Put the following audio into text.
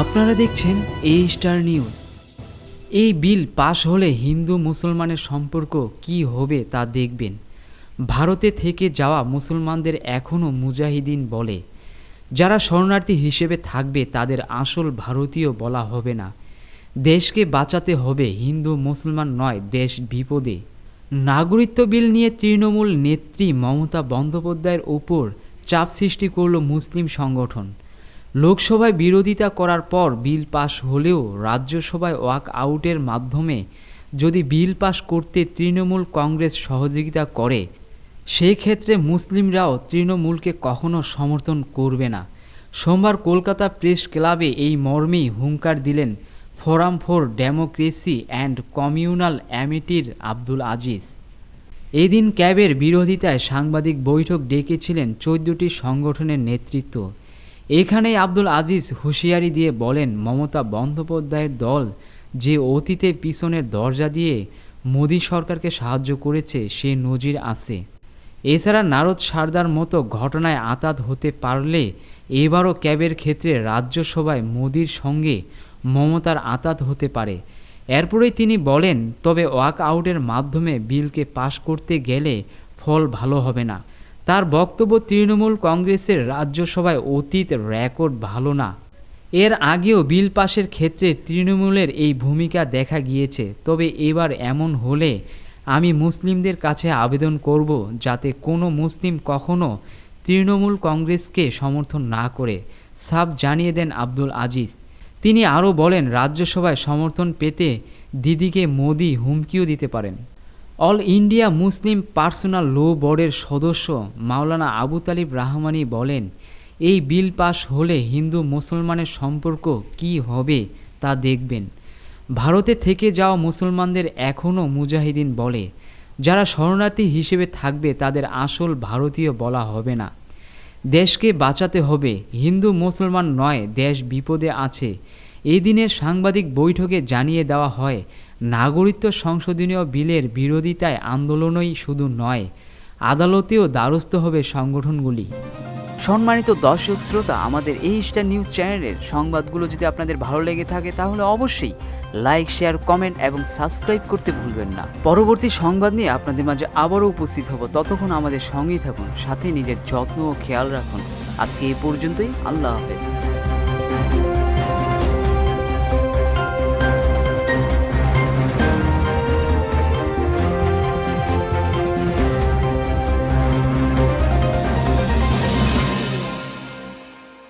আপনারা দেখছেন এই স্টার নিউজ এই বিল পাশ হলে হিন্দু মুসলমানের সম্পর্ক কি হবে তা দেখবেন। ভারতে থেকে যাওয়া মুসলমানদের এখনও মুজাহিদিন বলে। যারা শরণার্থী হিসেবে থাকবে, তাদের আসল ভারতীয় বলা হবে না। দেশকে বাঁচাতে হবে, হিন্দু মুসলমান নয়, দেশ বিপদে। নাগরিকত্ব বিল নিয়ে তৃণমূল নেত্রী মমতা বন্দ্যোপাধ্যায়ের ওপর চাপ সৃষ্টি করল মুসলিম সংগঠন। লোকসভায় বিরোধিতা করার পর বিল পাশ হলেও রাজ্যসভায় ওয়াক আউটের মাধ্যমে যদি বিল পাশ করতে তৃণমূল কংগ্রেস সহযোগিতা করে সেই ক্ষেত্রে মুসলিমরাও তৃণমূলকে কখনো সমর্থন করবে না। সোমবার কলকাতা প্রেস ক্লাবে এই মর্মেই হুঙ্কার দিলেন forum for democracy and communal অ্যামিটির Abdul Aziz. এদিন ক্যাবের বিরোধিতায় সাংবাদিক বৈঠক ডেকেছিলেন চোদ্দটি সংগঠনের নেতৃত্ব। এখানেই আব্দুল আজিজ হুঁশিয়ারি দিয়ে বলেন, মমতা বন্দ্যোপাধ্যায়ের দল যে অতীতে পিছনের দরজা দিয়ে মোদী সরকারকে সাহায্য করেছে, সে নজির আছে। এছাড়া নারদ সারদার মতো ঘটনায় আতাত হতে পারলে এবারও ক্যাবের ক্ষেত্রে রাজ্যসভায় মোদির সঙ্গে মমতার আতাত হতে পারে। এরপরেই তিনি বলেন, তবে ওয়াক আউটের মাধ্যমে বিলকে পাশ করতে গেলে ফল ভালো হবে না। তার বক্তব্য তৃণমূল কংগ্রেসের রাজ্যসভায় অতীত রেকর্ড ভালো না। এর আগেও বিল পাশের ক্ষেত্রে তৃণমূলের এই ভূমিকা দেখা গিয়েছে, তবে এবার এমন হলে আমি মুসলিমদের কাছে আবেদন করব যাতে কোনো মুসলিম কখনো তৃণমূল কংগ্রেসকে সমর্থন না করে, সাফ জানিয়ে দেন আব্দুল আজিজ। তিনি আরও বলেন, রাজ্যসভায় সমর্থন পেতে দিদিকে মোদি হুমকিও দিতে পারেন। All India Muslim personal law বোর্ডের সদস্য মাওলানা আবু তালিব রাহমানি বলেন, এই বিল পাশ হলে হিন্দু মুসলমানের সম্পর্ক কি হবে তা দেখবেন। ভারতে থেকে যাওয়া মুসলমানদের এখনও মুজাহিদিন বলে, যারা শরণার্থী হিসেবে থাকবে তাদের আসল ভারতীয় বলা হবে না। দেশকে বাঁচাতে হবে, হিন্দু মুসলমান নয়, দেশ বিপদে আছে। এই দিনের সাংবাদিক বৈঠকে জানিয়ে দেওয়া হয় নাগরিকত্ব সংশোধনীয় বিলের বিরোধিতায় আন্দোলনই শুধু নয়, আদালতেও দ্বারস্থ হবে সংগঠনগুলি। সম্মানিত দর্শক শ্রোতা, আমাদের এই স্টার নিউজ চ্যানেলের সংবাদগুলো যদি আপনাদের ভালো লেগে থাকে, তাহলে অবশ্যই লাইক, শেয়ার, কমেন্ট এবং সাবস্ক্রাইব করতে ভুলবেন না। পরবর্তী সংবাদ নিয়ে আপনাদের মাঝে আবারও উপস্থিত হব। ততক্ষণ আমাদের সঙ্গেই থাকুন, সাথে নিজের যত্ন ও খেয়াল রাখুন। আজকে এই পর্যন্তই, আল্লাহ হাফেজ।